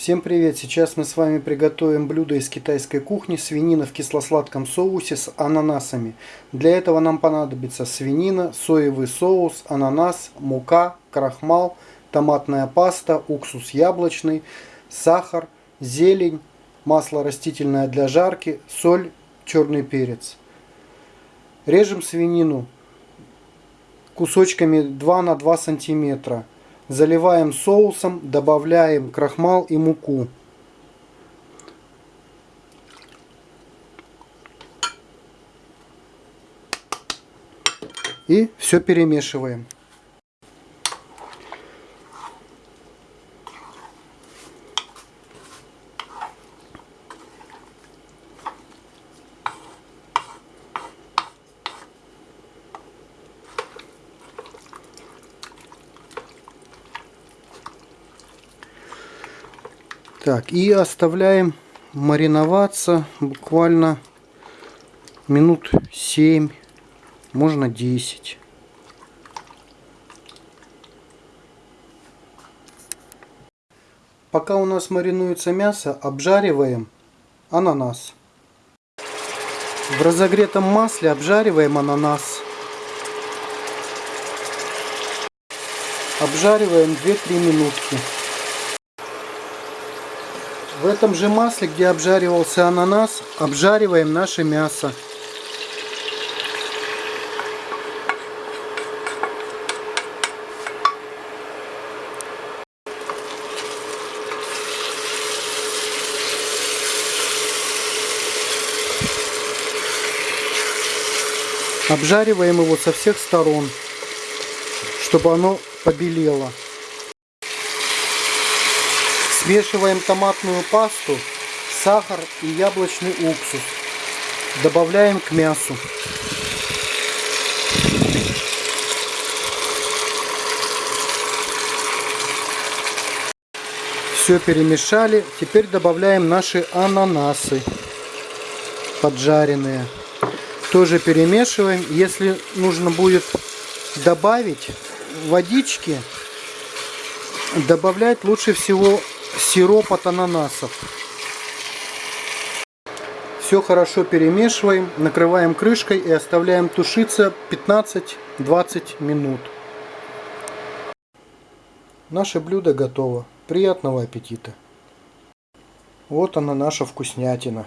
Всем привет! Сейчас мы с вами приготовим блюдо из китайской кухни свинина в кисло-сладком соусе с ананасами. Для этого нам понадобится свинина, соевый соус, ананас, мука, крахмал, томатная паста, уксус яблочный, сахар, зелень, масло растительное для жарки, соль, черный перец. Режем свинину кусочками 2 на 2 сантиметра. Заливаем соусом, добавляем крахмал и муку. И все перемешиваем. Так, и оставляем мариноваться буквально минут 7, можно 10. Пока у нас маринуется мясо, обжариваем ананас. В разогретом масле обжариваем ананас. Обжариваем 2-3 минутки. В этом же масле, где обжаривался ананас, обжариваем наше мясо. Обжариваем его со всех сторон, чтобы оно побелело. Смешиваем томатную пасту, сахар и яблочный уксус. Добавляем к мясу. Все перемешали. Теперь добавляем наши ананасы поджаренные. Тоже перемешиваем. Если нужно будет добавить водички, добавлять лучше всего сироп от ананасов. Все хорошо перемешиваем, накрываем крышкой и оставляем тушиться 15-20 минут. Наше блюдо готово. Приятного аппетита! Вот она наша вкуснятина.